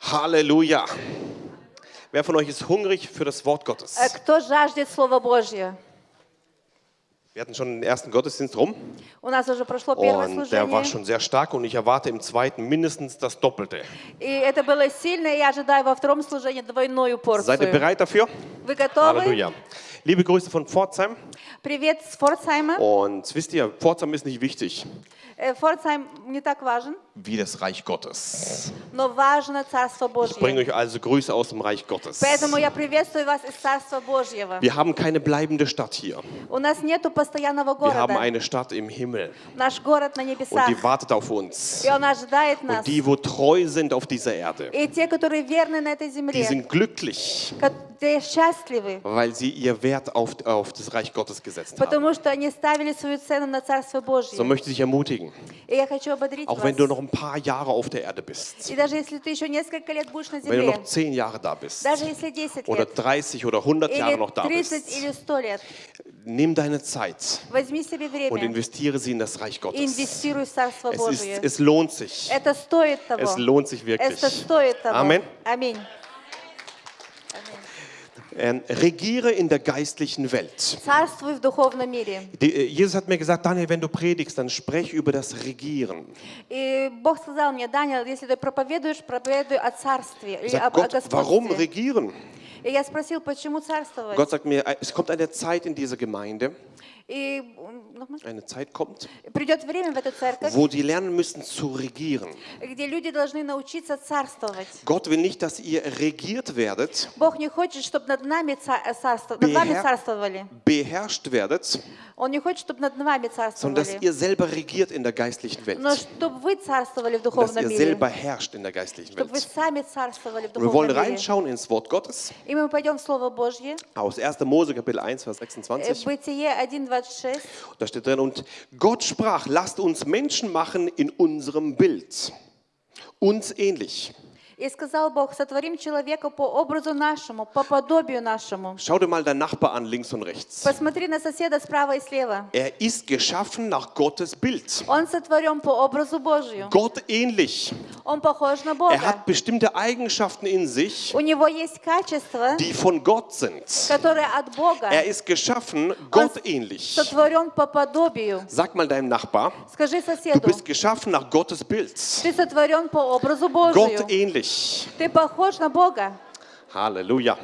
Halleluja. Wer von euch ist hungrig für das Wort Gottes? Э, Кто жаждет Слова Божье? Wir hatten schon den ersten Gottesdienst rum У нас уже прошло первое und der war служение, schon sehr stark und ich erwarte im zweiten mindestens das Doppelte. и это было сильно, и я ожидаю во втором служении двойную Seid ihr порцию. bereit dafür? Вы готовы? Halleluja. Liebe Grüße von Pforzheim Привет с Фордсайма. und wisst ihr, Pforzheim ist nicht wichtig Э, Фордсайм не так важен, wie das Reich Gottes. но важно Царство Ich bringe Божье. euch also Grüße aus dem Reich Gottes. Поэтому я приветствую вас из Царства Божьего. Wir haben keine bleibende Stadt hier. У нас нету постоянного Wir haben города. eine Stadt im Himmel Наш город на und небесах. die wartet auf uns. И он ожидает нас. Und die, wo treu sind auf dieser Erde, И те, которые верны на этой die земле, sind glücklich, которые счастливы, weil sie ihr Wert auf, auf das Reich Gottes gesetzt haben. потому что они ставили свою цену на Царство So Божье. möchte ich dich ermutigen, sagen. Auch wenn du noch ein paar Jahre auf der Erde bist. Wenn du noch zehn Jahre da bist. Oder 30 oder 100 Jahre noch da bist. Nimm deine Zeit und investiere sie in das Reich Gottes. Es, ist, es lohnt sich. Es lohnt sich wirklich. Amen. Аминь. Ähm, regiere in der geistlichen Welt. Царствуй в духовном мире. Die, äh, Jesus hat mir gesagt, Daniel, wenn du predigst, dann sprech über das Regieren. И Бог сказал мне, Даниэл, если ты проповедуешь, проповедуй о царстве Ich или sag, об, о Gott, warum господстве. regieren? И я спросил, почему царствовать? Gott sagt mir, äh, es kommt eine Zeit in dieser Gemeinde, И м, nochmal. eine Zeit kommt, wo die lernen müssen zu regieren. Gott will nicht, dass ihr regiert werdet, beher beherrscht werdet, sondern dass ihr selber regiert in der geistlichen Welt. Dass ihr selber herrscht in der geistlichen Welt. Und wir wollen reinschauen ins Wort Gottes. Aus 1. Mose Kapitel 1, Vers 26. Бытие 1.26. Da steht drin, und Gott sprach, lasst uns Menschen machen in unserem Bild, uns ähnlich. И сказал Бог, сотворим человека по образу нашему, по подобию нашему. Schau dir mal deinen Nachbar an, links und rechts. Посмотри на соседа справа и слева. Er ist geschaffen nach Gottes Bild. Он сотворен по образу Божию. Gott ähnlich. Он похож на Er Бога. hat bestimmte Eigenschaften in sich, У него есть качества, die von Gott sind. которые от Бога. Er ist geschaffen Gott ähnlich. Сотворен по подобию. Sag mal deinem Nachbar, Скажи du соседу, bist geschaffen nach Gottes Bild. ты сотворен по образу Божию. Gott ähnlich. Ты похож на Бога. Halleluja.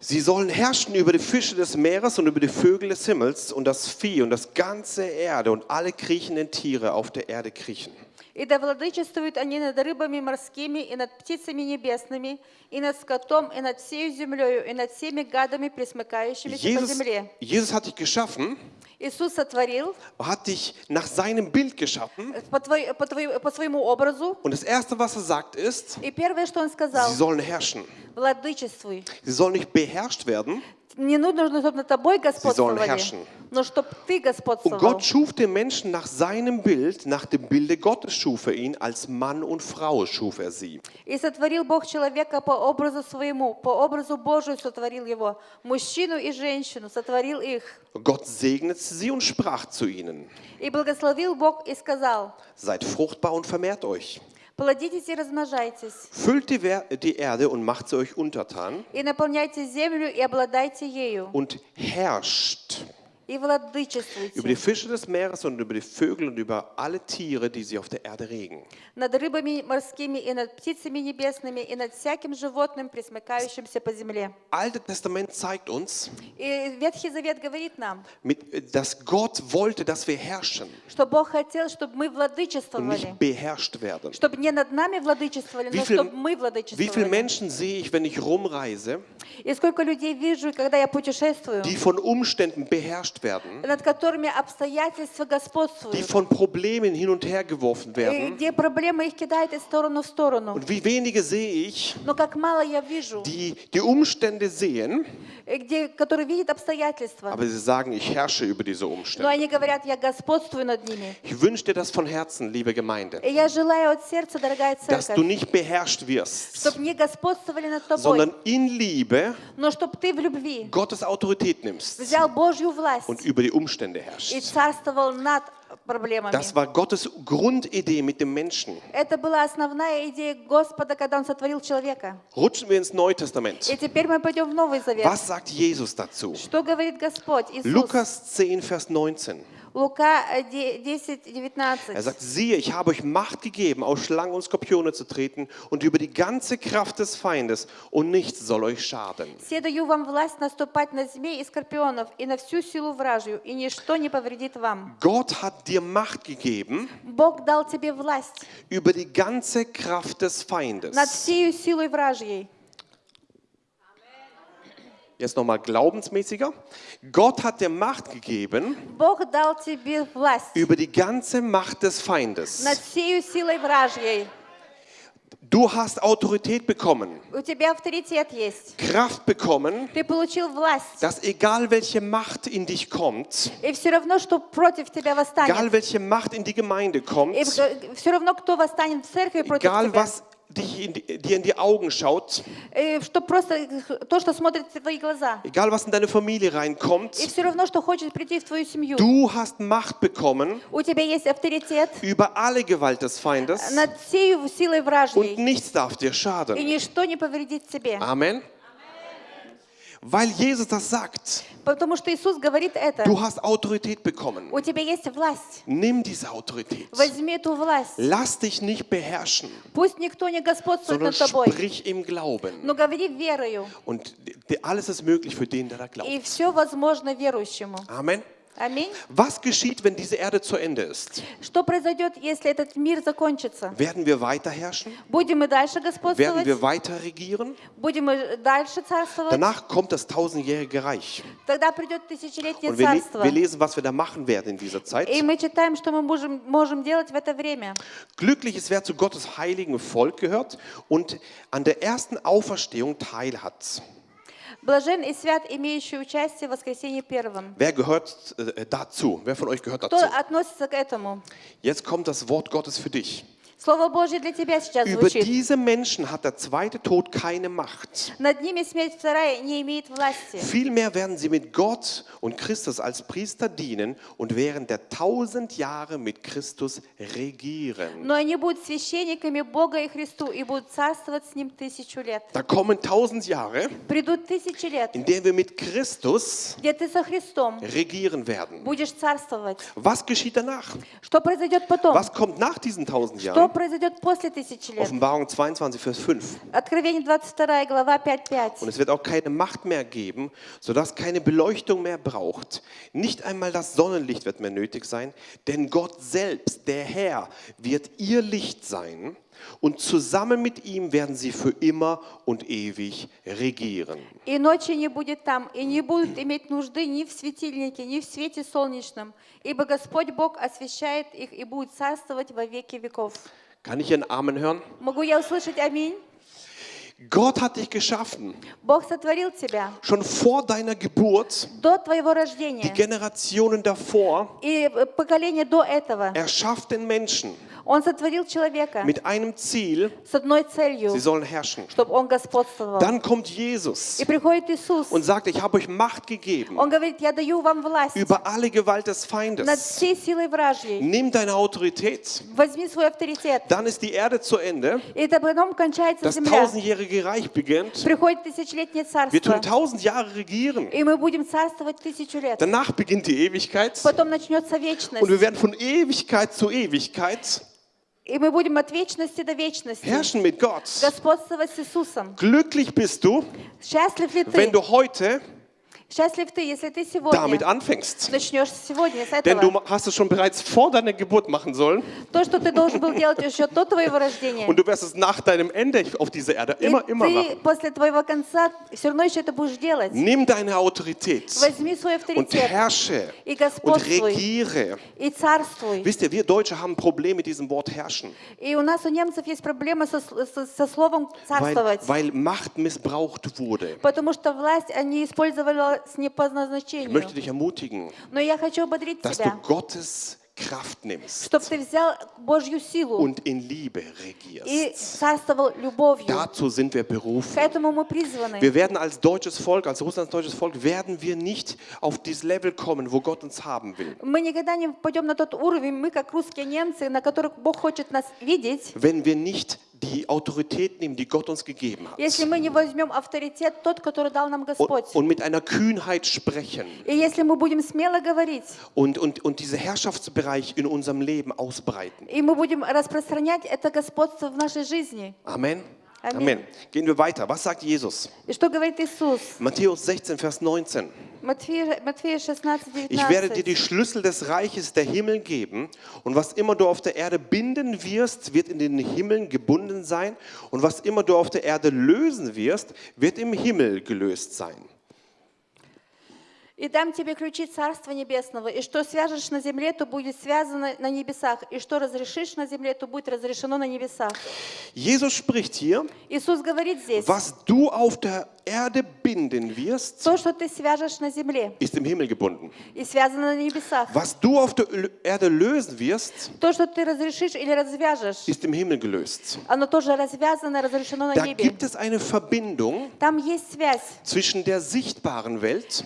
Sie sollen herrschen über die Fische des Meeres und über die Vögel des Himmels und das Vieh und das ganze Erde und alle kriechenden Tiere auf der Erde kriechen. И да владычествуют они над рыбами морскими, и над птицами небесными, и над скотом, и над всею землею, и над всеми гадами, присмыкающимися по Jesus, земле. Jesus hat dich geschaffen, Иисус сотворил hat dich nach seinem Bild geschaffen. по, твой- по твой- по своему образу. Und das Erste, was er sagt, ist, И первое, что Он сказал, sie sollen herrschen. владычествуй. Sie sollen nicht beherrscht werden. Не нужно, чтобы над тобой господствовали, herrschen. но чтобы ты Und господствовал. Gott schuf den Menschen nach seinem Bild, nach dem Bilde Gottes schuf er ihn, als Mann und Frau schuf er sie. И сотворил Бог человека по образу своему, по образу Божию сотворил его. Мужчину и женщину сотворил их. Und Gott segnete sie und sprach zu ihnen, И благословил Бог и сказал, seid fruchtbar und vermehrt euch. плодитесь и размножайтесь, Füllt die, Wer die Erde und macht sie euch untertan и наполняйте землю, и обладайте ею, und herrscht и über die владычествуйте Fische des Meeres und über die Vögel und über alle Tiere, die sie auf der Erde regen. над рыбами морскими, и над птицами небесными, и над всяким животным, присмыкающимся по земле. Alte Testament zeigt uns, И Ветхий Завет говорит нам, mit, dass Gott wollte, dass wir herrschen что Бог хотел, чтобы мы und владычествовали. nicht beherrscht werden. Чтобы не над нами владычествовали, Wie но viel- чтобы мы Wie viele владычествовали. Menschen sehe ich, wenn ich rumreise, И сколько людей вижу, когда я путешествую, die von Umständen beherrscht werden, над которыми обстоятельства die господствуют, von Problemen hin und her geworfen и werden. где проблемы их кидают из стороны в сторону. Und wie wenige sehe ich, Но как мало я вижу, die die Umstände sehen, э, где, которые видят обстоятельства, aber sie sagen, ich herrsche über diese но Umstände. они говорят, я господствую над ними. Ich wünsche dir das von Herzen, liebe Gemeinde, И я желаю от сердца, дорогая dass du церковь, nicht beherrscht wirst, чтобы не господствовали над тобой, sondern in Liebe но чтобы ты в любви Gottes Autorität nimmst взял Божью власть und über die Umstände и herrschst. царствовал над проблемами. Das war Gottes Grundidee mit dem Menschen. Это была основная идея Господа, когда Он сотворил человека. Rutschen wir ins Neue Testament. И теперь мы пойдем в Новый Завет. Was sagt Jesus dazu? Что говорит Господь Иисус? Lukas 10, Vers 19. Лука э, де- 10, 19. Er sagt, siehe, ich habe euch Macht gegeben, auf Schlangen und Skorpione zu treten und über die ganze Kraft des Feindes und nichts soll euch schaden. «Все даю вам власть наступать на змей и скорпионов и на всю силу вражью, и ничто не повредит вам». Gott hat dir Macht gegeben Бог дал тебе власть über die ganze Kraft des над Feindes. всею силой вражьей. Jetzt nochmal glaubensmäßiger. Gott hat dir Macht gegeben über die ganze Macht des Feindes. Du hast Autorität bekommen. Kraft bekommen. Dass egal welche Macht in dich kommt. Egal welche Macht in die Gemeinde kommt. Egal was dich in die, dir in die Augen schaut, И что просто то, что смотрит в твои глаза. egal was in deine Familie reinkommt, И все равно, что хочет прийти в твою семью. du hast Macht bekommen У тебя есть авторитет über alle Gewalt des Feindes над всей силой und вражьей. nichts darf dir И schaden. ничто не повредит тебе. Amen. Weil Jesus das sagt, Потому что Иисус говорит это. du hast Autorität bekommen. У тебя есть власть. Nimm diese Autorität. Возьми эту власть. Lass dich nicht beherrschen, Пусть никто не господствует sondern над тобой. sprich im Glauben. Но говори верою. Und d- alles ist möglich für den, der da glaubt. И все возможно верующему. Amen. Аминь. Was geschieht, wenn diese Erde zu Ende ist? Что произойдет, если этот мир закончится? Werden wir weiter herrschen? Будем мы дальше Werden господствовать? wir weiter regieren? Будем мы дальше царствовать? Danach kommt das tausendjährige Reich. Тогда придет тысячелетнее Und wir, le царство. wir lesen, was wir da machen werden in dieser Zeit. И мы читаем, что мы можем, можем делать в это время. Glücklich ist, wer zu Gottes heiligen Volk gehört und an der ersten Auferstehung teilhat. Блажен и свят, имеющий участие в воскресении первом. Wer gehört äh, dazu? Wer von euch gehört Кто dazu? относится к этому? Jetzt kommt das Wort Gottes für dich. Слово Божье для тебя сейчас Über звучит. diese Menschen hat der zweite Tod keine Macht. Над ними смерть вторая не имеет власти. Vielmehr werden sie mit Gott und Christus als Priester dienen und während der tausend Jahre mit Christus regieren. Но они будут священниками Бога и Христу и будут царствовать с Ним тысячу лет. Da kommen tausend Jahre, Придут тысячи лет, in denen wir mit Christus где ты со Христом regieren werden. будешь царствовать. Was geschieht danach? Что произойдет потом? Was kommt nach diesen tausend Что Jahren? произойдет после тысячи лет? Offenbarung 22, Vers 5. Откровение 22 глава 5.5. Und es wird auch keine Macht mehr geben, sodass keine Beleuchtung mehr braucht. Nicht einmal das Sonnenlicht wird mehr nötig sein, denn Gott selbst, der Herr, wird ihr Licht sein und zusammen mit ihm werden sie für immer und ewig regieren. И ночи не будет там, и не будут иметь нужды ни в светильнике, ни в свете солнечном, ибо Господь Бог освещает их и будет царствовать во веки веков. Kann ich einen Amen hören? Могу я услышать аминь? Gott hat dich geschaffen, Бог сотворил тебя schon vor deiner Geburt, до твоего die рождения Generationen davor. и э, поколение до этого. Er schafft den Menschen Он сотворил человека mit einem Ziel, с одной целью, sie sollen herrschen. чтобы он господствовал. Dann kommt Jesus И приходит Иисус. und sagt, ich habe euch Macht gegeben Он говорит, я даю вам власть über alle Gewalt des над Feindes. всей силой вражьей. Nimm deine Autorität. Возьми свой авторитет. Dann ist die Erde zu Ende. И это потом кончается Das земля. tausendjährige Reich beginnt. Приходит тысячелетнее Wir tun царство. tausend Jahre regieren. И мы будем царствовать тысячу лет. Danach beginnt die Ewigkeit. Потом начнется Und wir вечность. werden von Ewigkeit zu Ewigkeit И мы будем от вечности до вечности herrschen mit Gott. господствовать с Иисусом. Glücklich bist du, Счастлив ли wenn ты? du heute Счастлив ты, если ты damit сегодня anfängst. начнешь сегодня с Denn du этого. hast es schon bereits vor deiner Geburt machen sollen То, что ты должен был делать еще до твоего рождения. und du wirst es nach deinem Ende auf dieser Erde И immer, immer ты machen. после твоего конца все равно еще это будешь делать. Nimm deine Autorität Возьми свой und авторитет herrsche и und господствуй, regiere. и царствуй. Wisst ihr, wir Deutsche haben ein Problem mit diesem Wort herrschen, И у нас, у немцев, есть проблема со, со- со словом weil, царствовать. weil Macht missbraucht wurde. Потому что власть они использовали не по Ich möchte назначению. dich ermutigen, Но я хочу ободрить dass du тебя, Gottes Kraft nimmst чтобы ты взял Божью силу und in Liebe и regierst. царствовал любовью. Dazu sind wir К berufen. этому мы призваны. Wir werden als deutsches Volk, als Russlands deutsches Volk, werden wir nicht auf dieses Level kommen, wo Gott uns haben will. Мы никогда не пойдем на тот уровень, мы как русские немцы, на которых Бог хочет нас видеть, Wenn wir nicht die Autorität nehmen, die Gott uns gegeben hat если мы не возьмем авторитет тот, который дал нам Господь. und, und mit einer Kühnheit sprechen И если мы будем смело говорить, und, und, und diesen Herrschaftsbereich in unserem Leben ausbreiten. и мы будем распространять это господство в нашей жизни. Amen. Amen. Amen. Gehen wir weiter. Was sagt Jesus? Matthäus 16, Vers 19. Ich werde dir die Schlüssel des Reiches der Himmel geben und was immer du auf der Erde binden wirst, wird in den Himmeln gebunden sein und was immer du auf der Erde lösen wirst, wird im Himmel gelöst sein. «И дам тебе ключи Царства Небесного, и что свяжешь на земле, то будет связано на небесах, и что разрешишь на земле, то будет разрешено на небесах». Jesus spricht hier, Иисус говорит здесь, was du auf der Erde binden wirst, то, что ты свяжешь на земле, ist im Himmel gebunden. и связано на небесах. Was du auf der Ö- Erde lösen wirst, То, что ты разрешишь или развяжешь, ist im Himmel gelöst. оно тоже развязано, разрешено на Da небе. gibt es eine Verbindung Там есть связь zwischen der sichtbaren Welt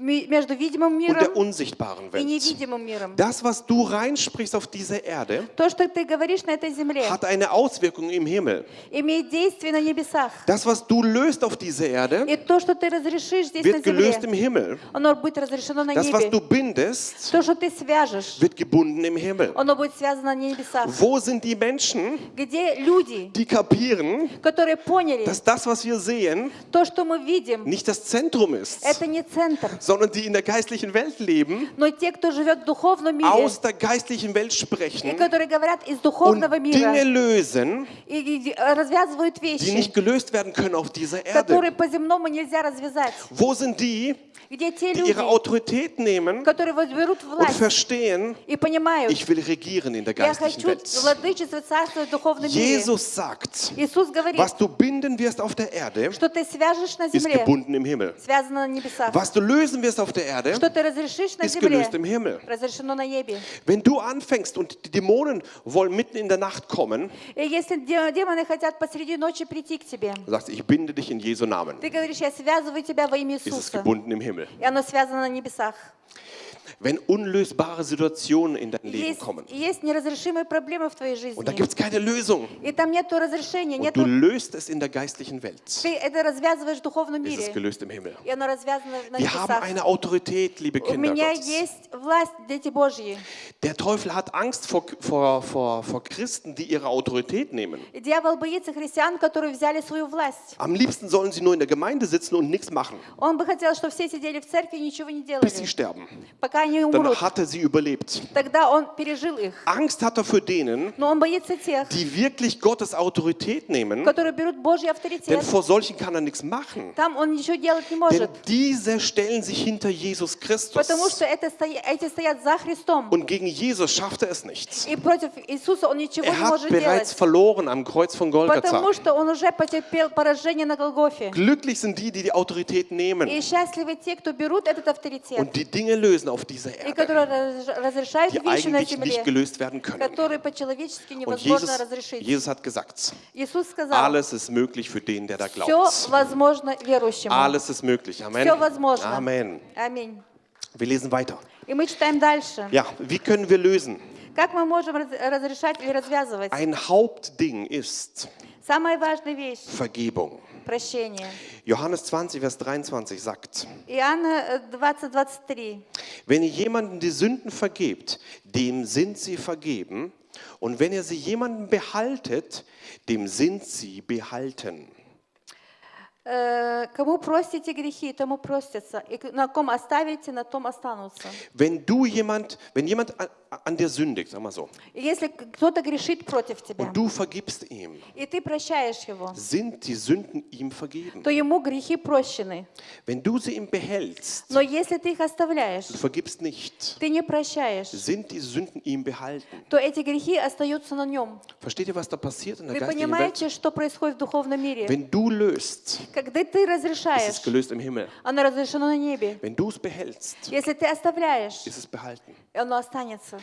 ми- между видимым und миром der unsichtbaren и Welt. невидимым миром. Das, was du reinsprichst auf diese Erde, То, что ты говоришь на этой земле, hat eine Auswirkung im Himmel. имеет действие на небесах. Das, was du löst auf diese Erde, И то, что ты разрешишь здесь на wird gelöst земле, im Himmel. оно будет разрешено на Das, was небе. du bindest, То, что ты свяжешь, wird gebunden im Himmel. оно будет связано на небесах. Wo sind die Menschen, Где люди, die kapieren, которые поняли, dass das, was wir sehen, то, что мы видим, nicht das Zentrum ist, это не центр, sondern die in der geistlichen Welt leben, но те, кто живет в духовном мире, aus der geistlichen Welt и sprechen которые говорят из und духовного Dinge мира lösen, и и развязывают die вещи, nicht gelöst werden können auf dieser которые Erde. по-земному нельзя развязать. Wo sind die, die ihre Autorität nehmen und verstehen, ich will regieren in der geistlichen Welt. Jesus sagt, was du binden wirst auf der Erde, ist gebunden im Himmel. Was du lösen wirst auf der Erde, ist gelöst im Himmel. Wenn du anfängst und die Dämonen wollen mitten in der Nacht kommen, sagst ich binde dich in Jesu Namen. Ты говоришь, я связываю тебя во имя Иисуса. И оно связано на небесах. Wenn unlösbare Situationen in dein Leben Есть, kommen есть неразрешимые проблемы в твоей жизни. und da gibt es keine Lösung И там нет разрешения, und нет du löst es in der geistlichen Welt, Ты это развязываешь в духовном ist es мире. gelöst im Himmel. И оно развязано на Wir haben небесах. eine Autorität, liebe У Kinder меня Gottes. есть власть, дети Божьи. Der Teufel hat Angst vor, vor, vor, vor Christen, die ihre Autorität nehmen. И дьявол боится христиан, которые взяли свою власть. Am liebsten sollen sie nur in der Gemeinde sitzen und nichts machen, Он бы хотел, чтобы все сидели в церкви и ничего не bis sie делали, sterben. пока они Dann умрут. hat er sie überlebt. Тогда он пережил их. Angst hat er für denen, Но он боится тех, die wirklich Gottes Autorität nehmen, которые берут Божий denn авторитет. vor solchen kann er nichts machen. Там он ничего делать не Denn может. diese stellen sich hinter Jesus Christus. Потому что это стоя- эти стоят за Христом. Und gegen Jesus schafft er es nicht. И против Иисуса он ничего Er не hat может bereits делать. verloren am Kreuz von Golgatha. Потому что он уже потерпел поражение на Голгофе. Glücklich sind die, die die Autorität И nehmen счастливы те, кто берут этот авторитет. und die Dinge lösen auf dieser и Erde, которые раз- разрешают die вещи на eigentlich nicht земле, gelöst werden können. которые по-человечески Und невозможно Jesus, разрешить. Jesus hat gesagt, Иисус сказал, alles ist möglich für den, der da все glaubt. возможно верующему. Alles ist möglich. Amen. Все возможно. Amen. Аминь. Wir lesen weiter. И мы читаем дальше. Ja, wie können wir lösen? Как мы можем раз- разрешать или развязывать? Ein Hauptding ist Самая важная вещь Vergebung. – прощение. Johannes 20, Vers 23 sagt, Иоанна э, 20, 23. wenn ihr jemanden die Sünden vergebt, dem sind sie vergeben. Und wenn ihr sie jemanden behaltet, dem sind sie behalten. Э, Кому простите грехи, тому простятся. И к- на ком оставите, на том останутся. Wenn du jemand, wenn jemand an, dir sündigt, sag mal so, если кто-то грешит против тебя, und du vergibst ihm, и ты прощаешь его, sind die Sünden ihm vergeben. то ему грехи прощены. Wenn du sie ihm behältst, Но если ты их оставляешь, du vergibst nicht, ты не прощаешь, sind die Sünden ihm behalten. то эти грехи остаются на нем. Versteht ihr, was da passiert in der Вы понимаете, что происходит в духовном мире? Wenn du löst, Когда ты ist es разрешаешь, gelöst im Himmel. оно разрешено на небе. Wenn du es behältst, Если ты оставляешь, ist es behalten. оно останется.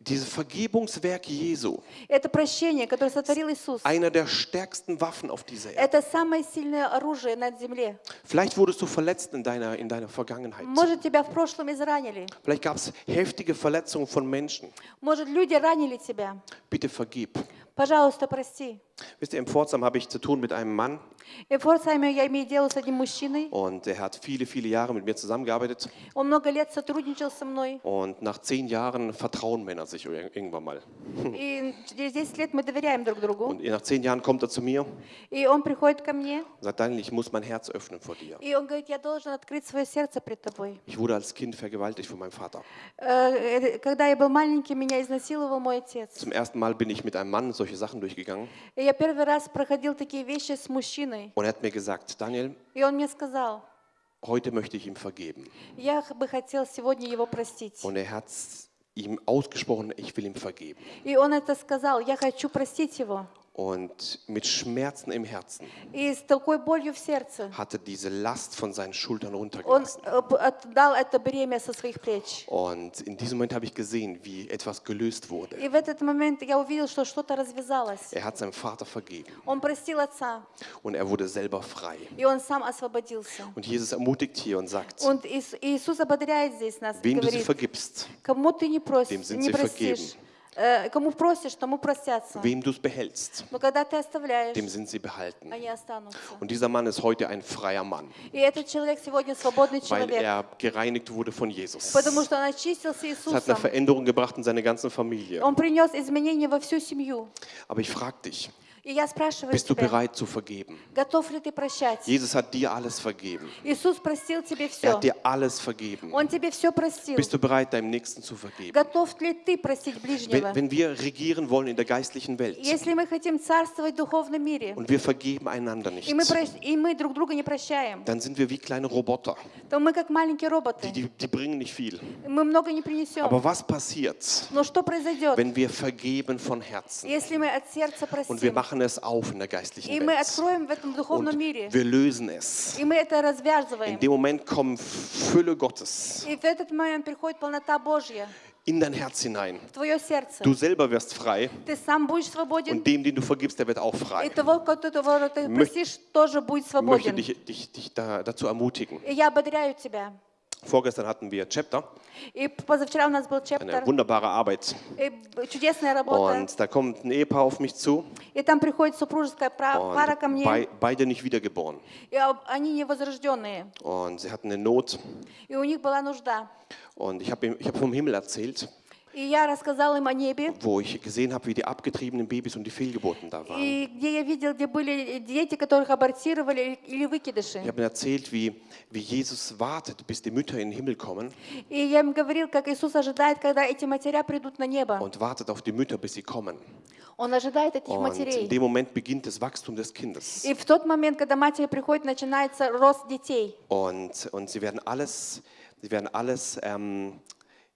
Dieses Vergebungswerk Jesu, Это прощение, которое сотворил Иисус. einer der stärksten Waffen auf dieser Erde. Это самое сильное оружие на земле. Vielleicht wurdest du verletzt in deiner, in deiner Vergangenheit. Может, тебя в прошлом изранили. Vielleicht gab es heftige Verletzungen von Menschen. Может, люди ранили тебя. Bitte vergib. Пожалуйста, прости. Wisst ihr, im Pforzheim habe ich zu tun mit einem Mann И в Форсайме я имею дело с одним мужчиной. und er hat viele, viele Jahre mit mir zusammengearbeitet. Он много лет сотрудничал со мной. Und nach zehn Jahren vertrauen Männer sich ir- irgendwann mal. И через 10 лет мы доверяем друг другу. Und nach zehn Jahren kommt er zu mir und И он приходит ко мне, sagt, Daniel, ich muss mein Herz öffnen vor dir. и он говорит, я должен открыть свое сердце пред тобой. Ich wurde als Kind vergewaltigt von meinem Vater. Э, э, Когда я был маленький, меня изнасиловал мой отец. Zum ersten Mal bin ich mit einem Mann solche Sachen durchgegangen. И я первый раз проходил такие вещи с мужчиной. Und er hat mir gesagt, Daniel, И он мне сказал, heute möchte ich ihm vergeben. я бы хотел сегодня его простить. Und er hat ihm ausgesprochen, ich will ihm vergeben. И он это сказал, я хочу простить его. Und mit Schmerzen im Herzen И с такой болью в сердце hat er diese Last von seinen Schultern он runtergelassen. э, п- отдал это бремя со своих плеч. Und in diesem Moment habe ich gesehen, wie etwas gelöst wurde. И в этот момент я увидел, что что-то развязалось. Er hat seinem Vater vergeben Он простил отца, und er wurde selber frei. и он сам освободился. Und Jesus ermutigt hier und sagt, Und Ис- Иисус ободряет здесь нас, и wem du sie говорит, vergibst, кому ты не dem просишь, sind не sie простишь, э, кому просишь, тому простятся. wem du es behältst, Но когда ты оставляешь, dem sind sie behalten. они останутся. Und dieser Mann ist heute ein freier Mann, И этот человек сегодня свободный weil человек, er gereinigt wurde von Jesus. потому что он очистился Es hat eine Иисусом. Veränderung gebracht in seine ganze Familie. Он принес изменения во всю семью. Aber ich frage dich, И я спрашиваю bist du bereit zu vergeben? Jesus hat dir alles vergeben. Er hat dir alles vergeben. Bist du bereit, deinem Nächsten zu vergeben? Wenn, wenn wir regieren wollen in der geistlichen Welt und wir vergeben einander nicht, dann sind wir wie kleine Roboter. Die, die, die bringen nicht viel. Aber was passiert, wenn wir vergeben von Herzen? Und wir machen machen es auf in der и geistlichen мы Welt откроем в этом духовном und мире, wir lösen es? и мы это In развязываем, dem Moment kommt Fülle Gottes и в этот момент приходит полнота Божья in dein Herz hinein. в твое сердце. Du selber wirst frei Ты сам будешь свободен, und dem, den du vergibst, der wird auch и frei. того, которого ты Мö- простишь, тоже будет Ich möchte свободен. dich, dich, dich da, dazu ermutigen. И я ободряю тебя. Vorgestern hatten wir Chapter, И позавчера у нас был eine чептер, wunderbare Arbeit. и б- чудесная работа. Und da kommt ein Ehepaar auf mich zu И там приходит супружеская пра- пара ко und мне, bei, beide nicht wiedergeboren. и об- они невозрожденные. Und sie hatten eine Not. И у них была нужда. Und ich habe ich hab vom Himmel erzählt, Wo ich gesehen habe, wie die abgetriebenen Babys und die Fehlgeburten da waren. Ich habe ihnen erzählt, wie, wie Jesus wartet, bis die Mütter in den Himmel kommen und wartet auf die Mütter, bis sie kommen. Он ожидает этих Und in матерей. dem Moment beginnt das Wachstum des Kindes. И в тот момент, когда матери приходят, начинается рост детей. Und, und sie werden alles, sie werden alles, ähm,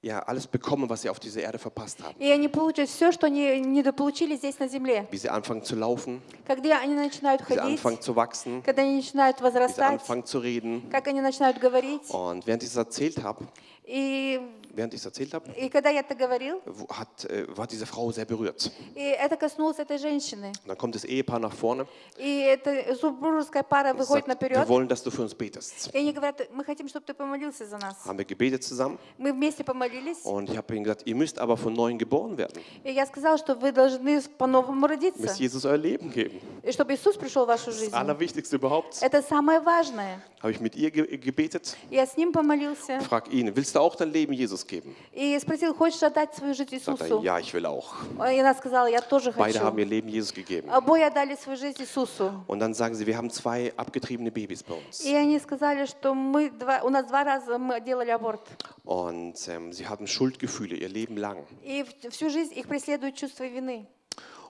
ja, alles bekommen, was sie auf dieser Erde verpasst haben. И они получат все, что они недополучили здесь на земле. Wie sie anfangen zu laufen, Когда они начинают wie sie ходить, anfangen zu wachsen, когда они начинают wie sie возрастать, anfangen zu reden. как они начинают говорить. Und während ich das erzählt habe, И, während ich es erzählt habe, и когда я это говорил, hat, äh, war diese Frau sehr berührt. и это коснулось этой женщины. Und dann kommt das Ehepaar nach vorne И эта супружеская пара выходит sagt, wir наперед. wollen, dass du für uns betest. И они говорят, мы хотим, чтобы ты помолился за нас. Haben wir gebetet zusammen Мы вместе помолились. und ich habe ihnen gesagt, ihr müsst aber von neuem geboren werden. И я сказала, что вы должны по-новому родиться. müsst Jesus euer Leben geben. И чтобы Иисус пришел в вашу Das жизнь. Allerwichtigste überhaupt. Это самое важное. Habe ich mit ihr ge gebetet. Я с ним помолился. Frag ihn, willst du auch dein Leben Jesus geben? И спросил, хочешь отдать свою жизнь Sagt er, Иисусу? ja, ich will auch. И она сказала, я тоже Beide haben хочу. ihr Leben Jesus gegeben. Обои отдали свою жизнь Иисусу. Und dann sagen sie, wir haben zwei abgetriebene Babys bei uns. И они сказали, что мы два, у нас два раза мы делали аборт. Und ähm, sie haben Schuldgefühle ihr Leben lang. И в- всю жизнь их преследует чувство вины.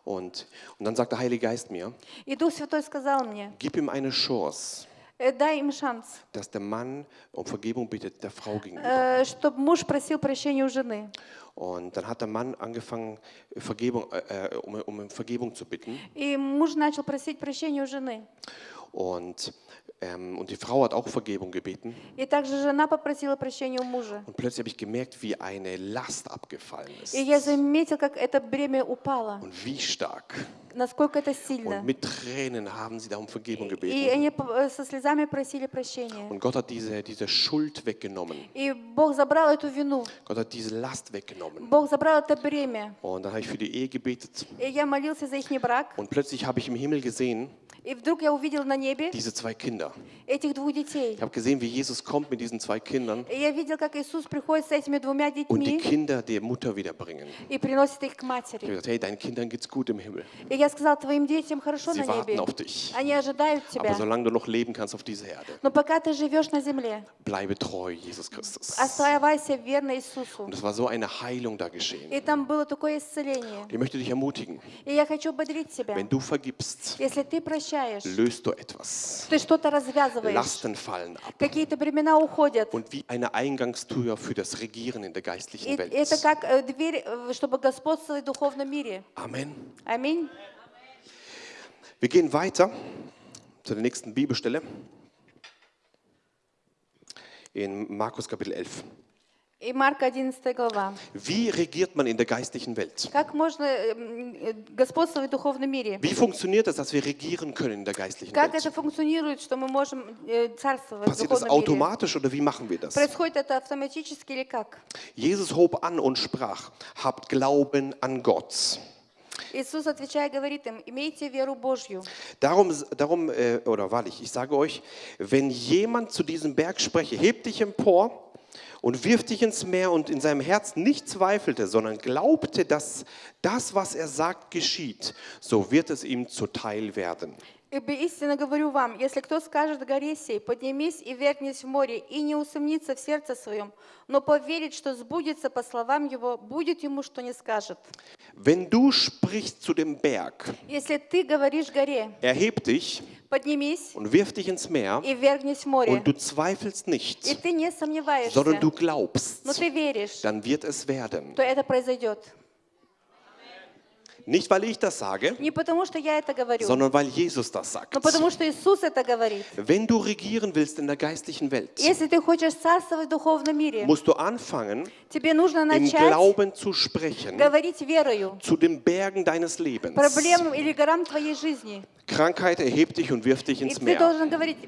Und, und dann sagt der Heilige Geist mir, И Дух Святой сказал мне, gib ihm eine Chance, «Э, Дай им шанс, dass der Mann um Vergebung bittet der Frau gegenüber. чтобы муж просил прощения у жены. Und dann hat der Mann angefangen, Vergebung, äh, äh, um, um Vergebung zu bitten. И муж начал просить прощения у жены. Und Ähm, und die Frau hat auch Vergebung gebeten. И также жена попросила прощения у мужа. Und plötzlich habe ich gemerkt, wie eine Last abgefallen ist. И я заметил, как это бремя упало, Und wie stark. насколько это сильно. Und mit Tränen haben sie da um Vergebung И gebeten. они п- со слезами просили прощения. Und Gott hat diese, diese Schuld weggenommen. И Бог забрал эту вину. Gott hat diese Last weggenommen. Бог забрал это бремя. Und dann habe ich für die Ehe gebetet. И я молился за их брак. Und plötzlich habe ich im Himmel gesehen, И вдруг я увидел на небе diese zwei Kinder. этих двух детей. Ich habe gesehen, wie Jesus kommt mit diesen zwei Kindern И я видел, как Иисус приходит с этими двумя und die детьми Kinder der Mutter wiederbringen. и приносит их к Ich habe матери. gesagt, hey, deinen Kindern geht's gut im Himmel. И я сказал, твоим детям хорошо Sie на warten небе. auf dich. Они ожидают Aber тебя. solange du noch leben kannst auf dieser Erde, Но пока ты живешь на земле, bleibe treu, Jesus Christus. оставайся верно Иисусу. Und es war so eine Heilung da geschehen. И там было такое исцеление. Ich möchte dich ermutigen, И я хочу бодрить тебя. wenn du vergibst, Если ты прощаешь, löst du etwas. ты что-то развязываешь, Lasten fallen ab. какие-то бремена уходят. Und wie eine Eingangstür für das Regieren in der И geistlichen Welt. это как э, дверь, э, чтобы господствовать в духовном мире. Amen. Аминь. Wir gehen weiter zu der nächsten Bibelstelle in Markus Kapitel 11. И Марка 11 глава. Wie regiert man in der geistlichen Welt? Как можно э, м, э, господствовать в духовном мире? Wie funktioniert es, dass wir regieren können in der geistlichen Как Welt? это функционирует, что мы можем э, царствовать в Passiert das духовном мире? automatisch oder wie machen wir das? Происходит это автоматически или как? Jesus hob an und sprach, habt Glauben an Gott. Иисус, отвечая, говорит им, имейте веру Божью. Darum, darum äh, oder wahrlich, ich sage euch, wenn jemand zu diesem Berg spreche, heb dich empor und wirf dich ins Meer und in seinem Herzen nicht zweifelte, sondern glaubte, dass das, was er sagt, geschieht, so wird es ihm zuteil werden. Ибо истинно говорю вам, если кто скажет горе сей, поднимись и вергнись в море, и не усомнится в сердце своем, но поверит, что сбудется по словам его, будет ему, что не скажет. Wenn du sprichst zu dem Berg, Если ты говоришь горе, erheb dich поднимись und wirf dich ins Meer и вергнись в море, und du zweifelst и nicht, ты не сомневаешься, sondern du glaubst, но ты веришь, dann wird es werden. то это произойдет. Nicht, weil ich das sage, Не потому, что я это говорю, sondern weil Jesus das sagt. но потому, что Иисус это говорит. Wenn du regieren willst in der geistlichen Welt, Если ты хочешь царствовать в духовном мире, musst du anfangen, тебе нужно im начать Glauben zu sprechen говорить верою zu den Bergen deines Lebens. проблемам или горам твоей жизни. Krankheit erheb dich und wirf dich И ins ты Meer. должен говорить,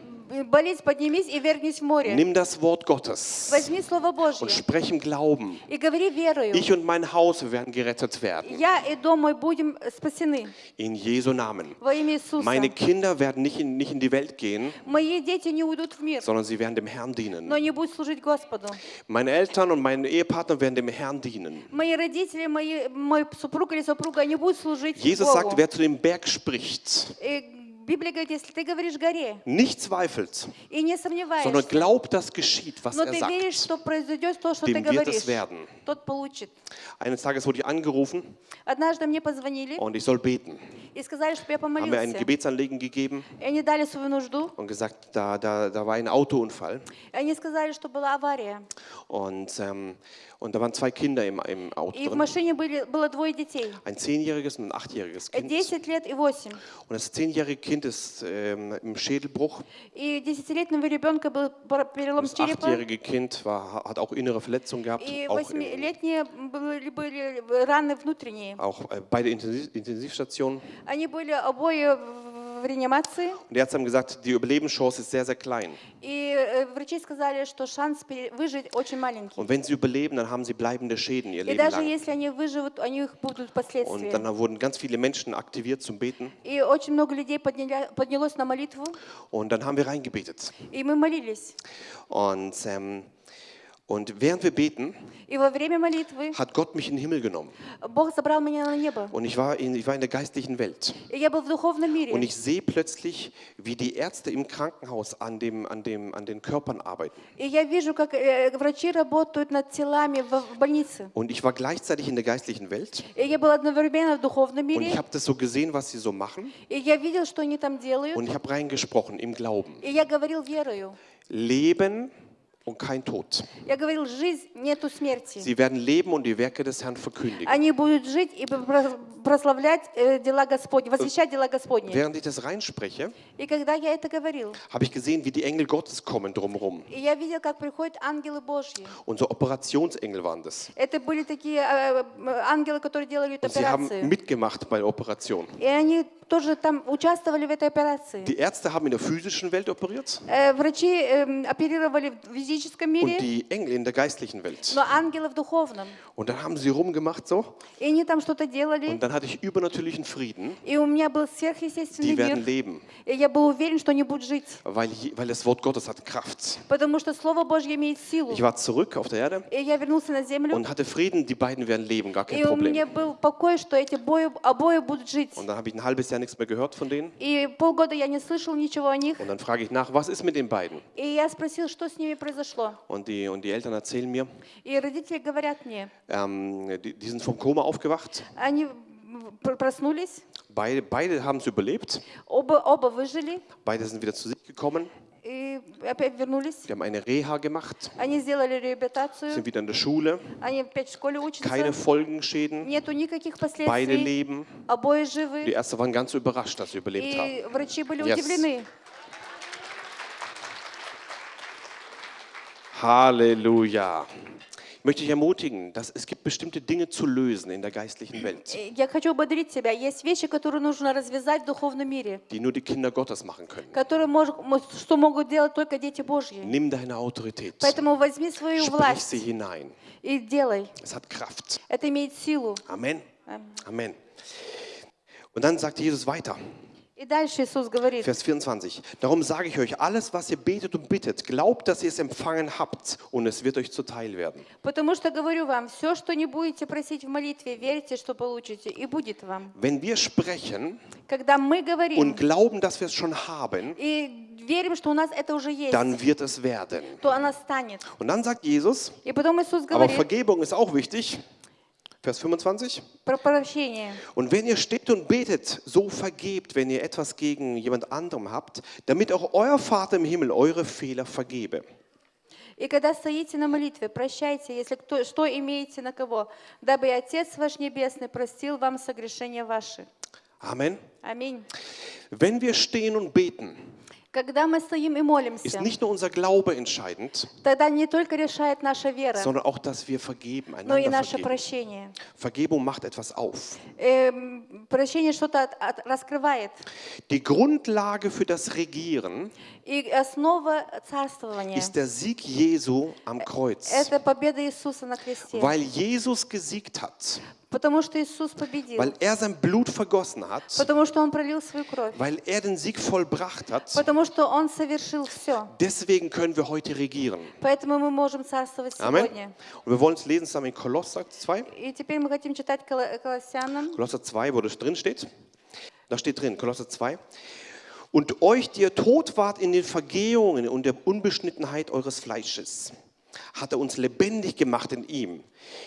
болеть, поднимись и вергнись в море. Nimm das Wort Gottes Возьми Слово Божье und sprech im Glauben. и говори верою. Ich und mein Haus wir werden gerettet werden. Я и дом мой будем спасены In Jesu Namen. во имя Иисуса. Meine Kinder werden nicht in, nicht in die Welt gehen, Мои дети не уйдут в мир, sondern sie werden dem Herrn но dienen. они будут служить Господу. Meine Eltern und mein Ehepartner werden dem Herrn dienen. Мои родители, мои, мой супруг или супруга, они будут служить Jesus Богу. sagt, wer zu dem Berg spricht, И nicht zweifelt, sondern glaubt, dass geschieht, was er sagt. Dem wird es werden. Eines Tages wurde ich angerufen und ich soll beten. Haben mir ein Gebetsanliegen gegeben und gesagt, da, da, da war ein Autounfall. Und, ähm, und da waren zwei Kinder im, im Auto drin. Ein zehnjähriges und ein achtjähriges Kind. Und das zehnjährige Kind ist ähm, im Schädelbruch. И десятилетнего ребенка был пар- перелом Das черепа. achtjährige Kind war, hat auch innere Verletzungen gehabt, И auch, im, восьмилетние были, были раны внутренние. auch äh, bei der Intensiv Intensivstation. Они были обои в в реанимации. Und die Ärzte haben gesagt, die Überlebenschance ist sehr, sehr klein. И э, врачи сказали, что шанс пере- выжить очень маленький. Und wenn sie überleben, dann haben sie bleibende Schäden ihr И Leben даже lang. если они выживут, у них будут Und последствия. dann wurden ganz viele Menschen aktiviert zum Beten. И очень много людей подняля- поднялось на молитву, Und dann haben wir reingebetet. и мы молились. Und, ähm, und während wir beten, И во время молитвы hat Gott mich in den Himmel genommen. Бог забрал меня на небо. Und ich war in, ich war in der geistlichen Welt. И я был в духовном Und мире. ich sehe plötzlich, wie die Ärzte im Krankenhaus an, dem, an, dem, an den Körpern arbeiten. И я вижу, как э, врачи работают над телами в, в больнице. Und ich war gleichzeitig in der geistlichen Welt. И я был одновременно в духовном Und ich мире. habe das so gesehen, was sie so machen. И я видел, что они там делают. Und ich habe reingesprochen im Glauben. И я говорил верою. Leben und kein Tod. Я говорил, жизнь нету смерти. Sie werden leben und die Werke des Herrn verkündigen. Они будут жить и про- прославлять э, дела Господни, восхищать дела Господни. Während ich das reinspreche, И когда я это говорил, habe ich gesehen, wie die Engel Gottes kommen drumherum. и я видел, как приходят ангелы Божьи. Und so Operationsengel waren das. Это были такие э, э, ангелы, которые делали эту Und sie haben операцию. mitgemacht bei der Operation. И они тоже там участвовали в этой операции. Die Ärzte haben in der physischen Welt operiert Э, Врачи эм, оперировали в физическом und мире, die Engel in der geistlichen Welt. но ангелы в духовном. Und dann haben sie rumgemacht so. И они там что-то делали. Und dann hatte ich übernatürlichen Frieden. И у меня был сверхъестественный Die werden мир. leben, И я был уверен, что они будут жить. weil, je- weil das Wort Gottes hat Kraft. Потому что Слово Божье имеет силу. Ich war zurück auf der Erde И я вернулся на землю. und hatte Frieden. Die beiden werden leben, gar kein И у меня Problem. был покой, что эти бою, обои будут жить. Und dann habe ich ein halbes Jahr nichts mehr gehört von denen. И полгода я не слышал ничего о них. Und dann frage ich nach, was ist mit den beiden? И я спросил, что с ними произошло. Und die, und die Eltern erzählen mir, И родители говорят мне, ähm, die, die sind vom Koma aufgewacht. они пр- проснулись, Beide, beide haben es überlebt. оба, оба выжили Beide sind wieder zu sich gekommen. и опять вернулись. Die haben eine Reha gemacht, Они сделали реабилитацию, sind wieder in der Schule. они опять в школе Keine учатся. Folgenschäden. Нету никаких Beide последствий. leben. Обои Die живы. Ärzte waren ganz überrascht, dass sie überlebt haben. И врачи были Yes. удивлены. Halleluja. Möchte dich ermutigen, dass es gibt bestimmte Dinge zu lösen in der geistlichen Welt, Я хочу ободрить тебя. Есть вещи, которые нужно развязать в духовном мире, die nur die Kinder Gottes machen können. которые мож- мо- что могут делать только дети Божьи. Nimm deine Autorität, Поэтому возьми свою sprich власть sie hinein. и делай. Es hat Kraft. Это имеет силу. Amen. Amen. Amen. Und dann sagt Jesus weiter, И дальше Иисус говорит, Vers 24. Darum sage ich euch, alles, was ihr betet und bittet, glaubt, dass ihr es empfangen habt und es wird euch zuteil werden. потому что говорю вам, все, что не будете просить в молитве, верьте, что получите, и будет вам. Wenn wir sprechen Когда мы говорим und glauben, dass wir es schon haben, и верим, что у нас это уже есть, dann wird es werden. то она станет. Und dann sagt Jesus, И потом Иисус aber говорит Vergebung ist auch wichtig. Vers 25. про прощение. Und wenn ihr steht und betet, so vergebt, wenn ihr etwas gegen jemand anderem habt, damit auch euer Vater im Himmel eure Fehler vergebe. И когда стоите на молитве, прощайте, если кто, что имеете на кого, дабы и Отец ваш Небесный простил вам согрешения ваши. Amen. Аминь. Wenn wir stehen und beten, ist nicht nur unser Glaube entscheidend, sondern auch, dass wir vergeben, einander vergeben. Vergebung macht etwas auf. Die Grundlage für das Regieren ist der Sieg Jesu am Kreuz. Weil Jesus gesiegt hat. Потому что Иисус победил. weil er sein Blut vergossen hat, Потому что Он пролил свою кровь. weil er den Sieg vollbracht hat, Потому что Он совершил все. deswegen können wir heute regieren. Поэтому мы можем царствовать Amen. сегодня. Und wir wollen es lesen zusammen in Kolosser 2. И теперь мы хотим читать Коло- Колоссянам. Kolosser 2, wo das drin steht. Da steht drin, Kolosser 2. Und euch, die ihr tot wart in den Vergehungen und der Unbeschnittenheit eures Fleisches, hat er uns lebendig gemacht in ihm,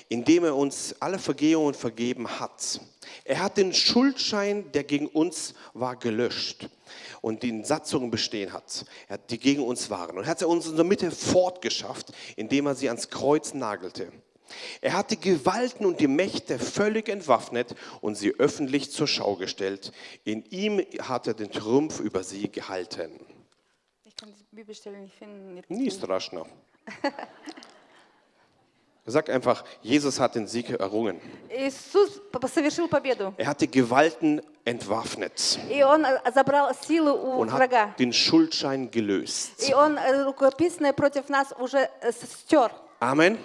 indem er uns alle Vergehungen vergeben hat. Er hat den Schuldschein, der gegen uns war, gelöscht und die in Satzungen bestehen hat, die gegen uns waren. Und hat er uns in der Mitte fortgeschafft, indem er sie ans Kreuz nagelte. Er hat die Gewalten und die Mächte völlig entwaffnet und sie öffentlich zur Schau gestellt. In ihm hat er den Trumpf über sie gehalten. Ich kann die Bibelstelle nicht finden. Nie Sag einfach, Jesus hat den Sieg errungen. Иисус п- совершил победу. Er hat die Gewalten entwaffnet И Он э, забрал силу у und врага. hat den Schuldschein gelöst. И Он э, рукописное против нас уже э, с- стер. Amen.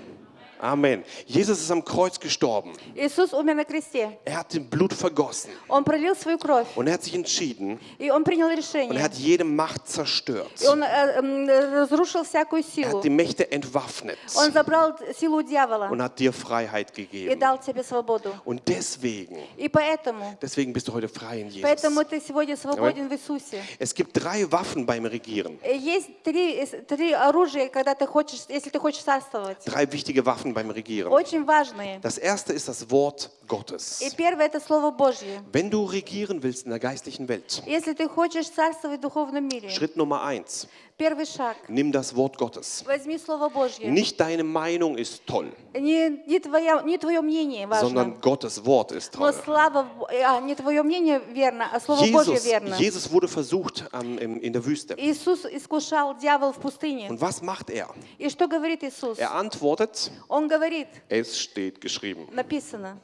Amen. Jesus ist am Kreuz gestorben. Иисус умер на кресте. Er hat den Blut vergossen Он пролил свою кровь. und er hat sich entschieden И Он принял und er решение. hat jede Macht zerstört. И Он э, м, разрушил всякую Er силу. hat die Mächte entwaffnet Он забрал силу дьявола und hat dir Freiheit и gegeben. дал тебе свободу. Und deswegen, И поэтому, deswegen bist du heute frei in Jesus. поэтому ты сегодня свободен в Иисусе. Es gibt drei Waffen beim Regieren. Э, Есть три, э, три оружия, когда ты хочешь, если ты хочешь царствовать. Drei wichtige Waffen Sachen beim Regieren. очень важные. Das erste ist das Wort Gottes. И первое – это Слово Божье. Wenn du regieren willst in der geistlichen Welt, Если ты хочешь царствовать в духовном мире, Schritt Nummer eins, первый шаг nimm das Wort Gottes. – возьми Слово Божье. Nicht deine Meinung ist toll, Не, не, твоя, не твое мнение важно, sondern Gottes Wort ist но toll. слава, в- а, не твое мнение верно, а Слово Божье Jesus, верно. Jesus wurde versucht ähm, im- in der Wüste. Иисус искушал дьявол в пустыне. Und was macht er? И что говорит Иисус? Er antwortet, Он говорит, es steht geschrieben. написано.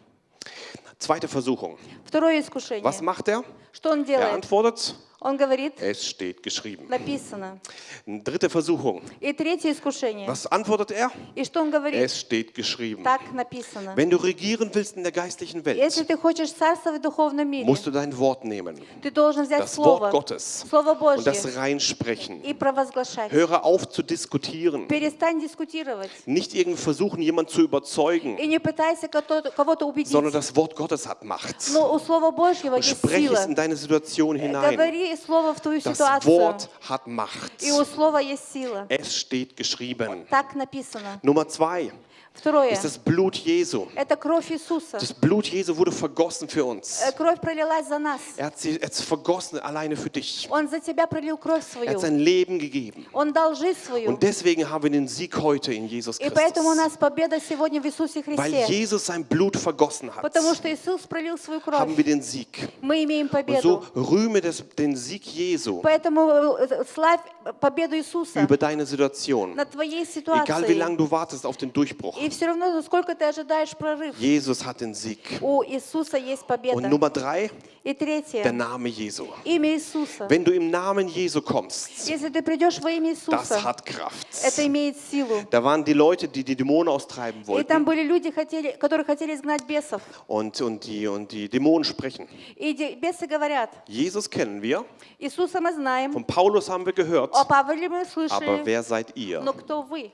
Zweite Versuchung. Второе искушение. Was macht er? Что он Er делает? antwortet, Он говорит, es steht geschrieben. написано. Dritte Versuchung. И третье искушение. Was antwortet er? И что он говорит? Es steht geschrieben. Так написано. Wenn du regieren willst in der geistlichen Если Welt, ты хочешь царствовать в духовном мире, musst du dein Wort nehmen, ты должен взять das Слово, Wort Gottes, Слово und das Божье reinsprechen. и провозглашать. Höre auf zu diskutieren. Перестань дискутировать. Nicht irgendwie versuchen, jemanden zu überzeugen, И не пытайся кого-то кого-то убедить. sondern das Wort Gottes hat Macht. Но у Слова Божьего Und есть spreche сила. es in deine Situation hinein. Говори Слово в твою Das ситуацию. Wort hat Macht. И у Слова есть сила. Es steht geschrieben. Так написано. Nummer zwei Второе. ist das Blut Jesu. Это кровь Иисуса. Das Blut Jesu wurde vergossen für uns. Э, Кровь пролилась за нас. Er hat sie jetzt vergossen alleine für dich. Он за тебя пролил кровь Er свою. hat sein Leben gegeben. Он дал жизнь свою. Und deswegen haben wir den Sieg heute in Jesus И поэтому у Christus. нас победа сегодня в Иисусе Weil Христе. Jesus sein Blut vergossen hat, Потому что Иисус пролил свою haben кровь. wir den Sieg. Мы имеем Und so победу. rühme das, den Sieg Jesu Поэтому э, славь победу Иисуса über deine Situation. над твоей Egal wie lange ситуацией. du wartest auf den Durchbruch. И все равно, сколько ты ожидаешь прорыв, Jesus hat den Sieg. у Иисуса есть Und победа. Nummer drei, И der третье, Name Jesu. имя Иисуса. Wenn du im Namen Jesu kommst, Если ты придешь во имя das Иисуса, hat Kraft. это имеет силу. Da waren die Leute, die die Dämonen austreiben И там wollten были люди, хотели, которые хотели изгнать бесов. und, und, die, und die Dämonen sprechen. И бесы говорят, Jesus kennen wir, Иисуса мы знаем, von Paulus haben wir gehört, о Павле мы aber слышали, wer seid ihr? но кто вы?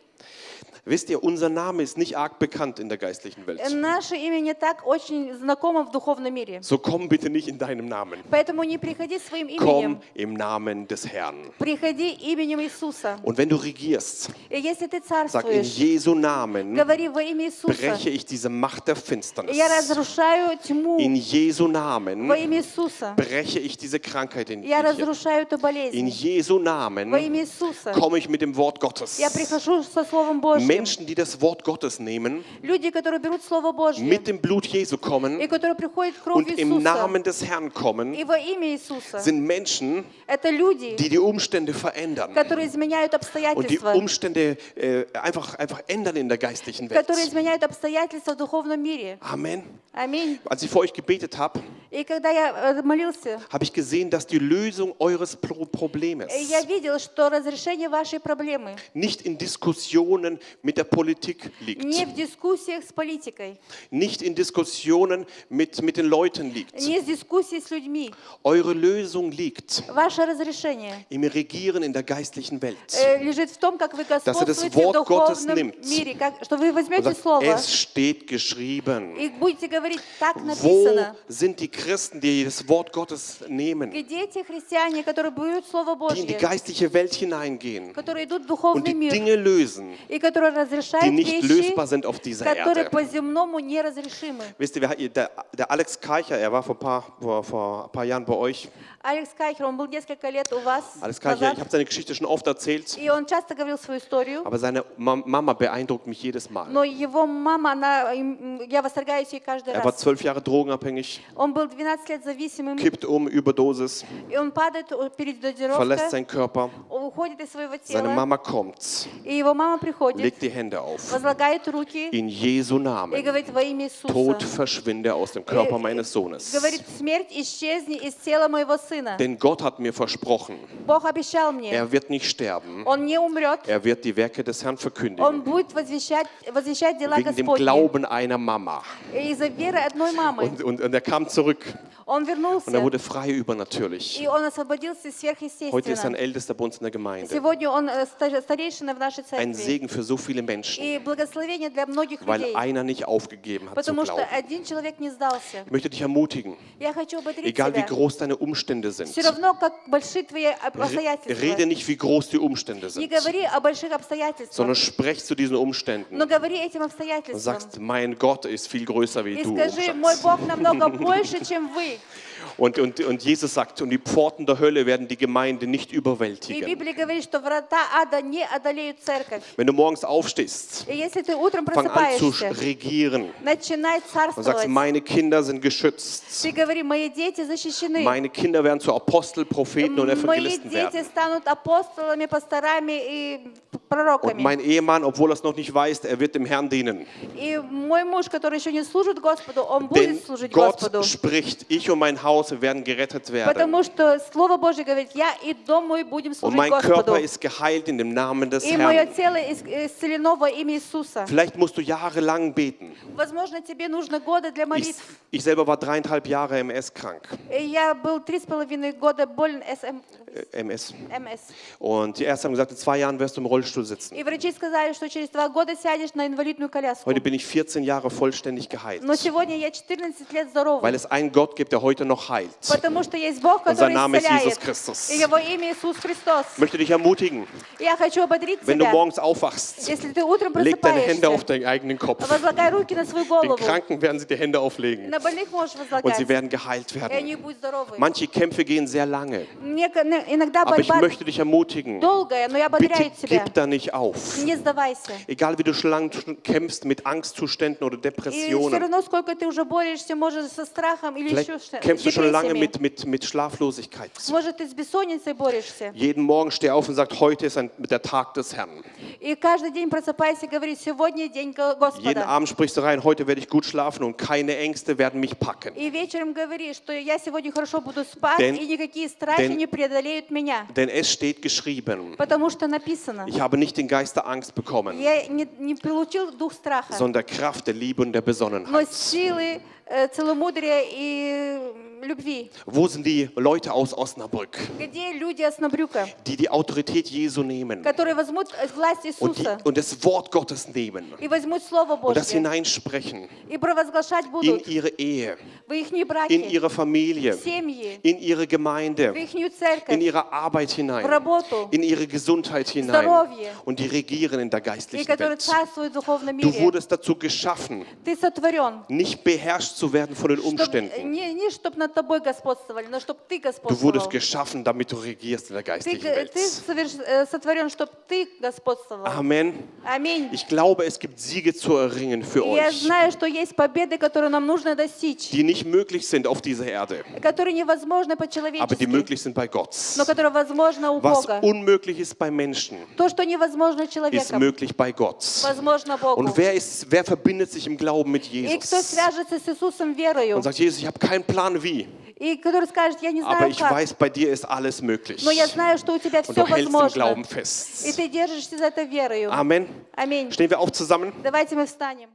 Wisst ihr, unser Name ist nicht arg bekannt in der geistlichen Welt. Наше имя не так очень знакомо в духовном мире. So komm bitte nicht in deinem Namen. Поэтому не приходи своим Komm именем, im Namen des Herrn. приходи именем Иисуса. Und wenn du regierst, И если ты sag in царствуешь, Jesu Namen, говори во имя Иисуса. breche ich diese Macht der Finsternis. Я разрушаю тьму In Jesu Namen во имя Иисуса. breche ich diese Krankheit in Я dir. разрушаю эту In болезнь Jesu Namen во имя Иисуса. komme ich mit dem Wort Gottes. Я прихожу со Словом Божьим. Menschen, die das Wort Gottes nehmen, Люди, которые берут Слово Божье mit dem Blut Jesu и kommen которые приходят в кровь und im Иисуса Namen des Herrn и kommen, во имя Иисуса, sind Menschen, это люди, die die Umstände verändern которые изменяют und die обстоятельства, Umstände äh, einfach, einfach ändern in der geistlichen которые Welt. изменяют обстоятельства в духовном мире. Amen. Аминь. Als ich für euch gebetet habe, И когда я э, молился, habe ich gesehen, dass die Lösung eures Pro Problems э, я видел, что разрешение вашей проблемы nicht in Diskussionen mit der Politik liegt, не в дискуссиях с политикой, nicht in Diskussionen mit, mit den Leuten liegt. не в дискуссии с людьми. Eure Lösung liegt Ваше разрешение im Regieren in der geistlichen Welt. э, лежит в том, как вы das господствуете в Wort Gottes духовном nimmt. мире, как, что вы Und возьмете sagt, слово es steht geschrieben. и будете говорить, так Wo написано. sind die Christen, die das Wort Gottes nehmen, die Где те христиане, которые берут Слово in die Божье, geistliche Welt hineingehen которые идут в und духовный die мир Dinge lösen, и которые die разрешают nicht вещи, lösbar sind auf dieser которые Erde? по-земному неразрешимы. Wisst ihr, wir hatten- der, der Alex Keicher, er war vor ein paar, vor, vor ein paar Jahren bei euch. Алекс Кайхер, он был несколько лет у вас Alex Keicher, назад, ich habe seine Geschichte schon oft erzählt, и он часто говорил свою историю, aber seine Mam- Mama beeindruckt mich jedes Mal. но его мама, она, им- я восторгаюсь ей каждый Er war раз. zwölf Jahre drogenabhängig, Он был 12 лет зависимым, kippt um, Überdosis, и он падает перед verlässt дозировкой, seinen Körper. уходит из своего Seine тела, Mama kommt, и его мама приходит, legt die Hände auf. возлагает руки In Jesu и Namen. говорит во имя Tod Иисуса. verschwinde aus dem Körper meines Sohnes. Говорит, смерть исчезни из тела моего сына. Denn Gott hat mir versprochen, Бог обещал мне, er wird nicht sterben. он не умрет, Er wird die Werke des Herrn он verkündigen. будет возвещать, возвещать дела Wegen dem Господни. Glauben einer Mama. Из-за верой одной мамы. Und, und, und er kam zurück. Und er wurde frei übernatürlich. Heute ist er ein Ältester Bund in der Gemeinde. Ein Segen für so viele Menschen. Weil einer nicht aufgegeben hat zu glauben. Ich möchte dich ermutigen. Egal wie groß deine Umstände sind. Rede nicht, wie groß die Umstände sind. Sondern sprech zu diesen Umständen. Und sagst, mein Gott ist viel größer wie du. Скажи, мой Бог намного больше, чем вы. Und, und, und Jesus sagt, und die Pforten der Hölle werden die Gemeinde nicht überwältigen. Wenn du morgens aufstehst, fang an zu regieren und sagst, meine Kinder sind geschützt. Meine Kinder werden zu Apostel, Propheten und Evangelisten werden. Und mein Ehemann, obwohl er es noch nicht weiß, er wird dem Herrn dienen. Denn Gott spricht, ich und mein Haus wir werden gerettet werden. Потому что Слово Божье говорит, я и дом мой будем Und служить mein Господу. Körper ist geheilt in dem Namen des И мое Herrn. тело ис- исцелено во имя Иисуса. Vielleicht musst du jahrelang beten. Возможно, тебе нужно годы для Ich, молитв. ich selber war dreieinhalb Jahre MS krank. И Я был три с половиной года болен СМ Äh, MS. МС. Und die Ärzte haben gesagt, in zwei Jahren wirst du im Rollstuhl sitzen. И врачи сказали, что через два года сядешь на инвалидную коляску. Heute bin ich 14 Jahre vollständig geheilt. Но сегодня я 14 лет здорова. Weil es einen Gott gibt, der heute noch heilt. Потому что есть Бог, Und sein который Name ist Jesus исцеляет. Christus. И Его имя Иисус Христос. Ich möchte dich ermutigen, Я хочу ободрить wenn du тебя. morgens aufwachst, Если ты утром leg deine Hände auf просыпаешься, deinen eigenen Kopf. возлагай руки на свою Den голову. Kranken werden sie die Hände auflegen На больных можешь und sie возлагать. werden geheilt И они werden. будут здоровы. Manche Kämpfe gehen sehr lange, Мне ко- не- иногда aber ich борьба möchte dich ermutigen, долгая, но я bitte ободряю тебя. gib da nicht auf. Не сдавайся. Egal wie du schon lange kämpfst mit Angstzuständen oder И все Depressionen. равно, сколько ты уже борешься, может, со страхом или Vielleicht еще что- с kämpfst du schon lange депрессиями. mit, mit, mit Schlaflosigkeit. Может, ты с бессонницей борешься. Jeden Morgen steh auf und sag, heute ist ein, der Tag des Herrn. И каждый день просыпайся и говори, сегодня день Го- Jeden Господа. Abend sprichst du rein, heute werde ich gut schlafen und keine Ängste werden mich packen. И вечером говори, что я сегодня хорошо буду спать, Denn- и никакие страхи denn- не преодолеют меня. Denn es steht geschrieben, Потому что написано, ich habe nicht den Geist der Angst bekommen, я не, не получил дух страха, sondern Kraft der Liebe und der но Besonnenheit. силы, э, целомудрия и любви. Wo sind die Leute aus Osnabrück, Где люди Оснобрюка, die die Autorität Jesu nehmen которые возьмут э, власть und, die, Иисуса und das Wort Gottes nehmen и возьмут Слово und das Божье hineinsprechen и провозглашать in будут ihre Ehe, в их in браки, ihre Familie, в семьи, in ihre в Gemeinde, их in церковь, ihre Arbeit в hinein, работу, in ihre Gesundheit hinein Здоровье. und die regieren in der и geistlichen которые Welt. царствуют в духовном Du мире. wurdest dazu geschaffen, Ты сотворен, nicht beherrscht zu werden von den чтоб, Umständen. не, не чтобы Du wurdest geschaffen, damit du regierst in der geistlichen Welt. Amen. Amen. Ich glaube, es gibt Siege zu erringen für euch, die nicht möglich sind auf dieser Erde, aber die möglich sind bei Gott. Was unmöglich ist bei Menschen, ist möglich bei Gott. Und wer, ist, wer verbindet sich im Glauben mit Jesus? Und sagt, Jesus, ich habe keinen Plan wie. И который скажет, я не aber знаю ich как, weiß, bei dir ist alles möglich. но я знаю, что у тебя Und все du возможно. Glauben И ты держишься за это верою. Amen. Аминь. Stehen wir auf zusammen? Давайте мы встанем.